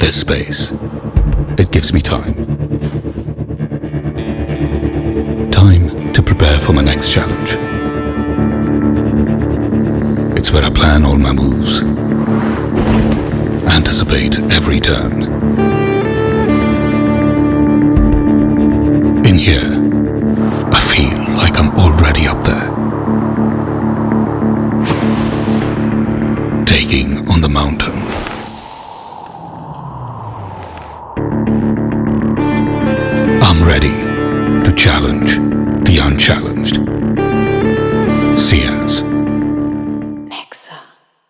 This space, it gives me time. Time to prepare for my next challenge. It's where I plan all my moves, anticipate every turn. In here, I feel like I'm already up there. Taking on the mountain. Ready to challenge the unchallenged.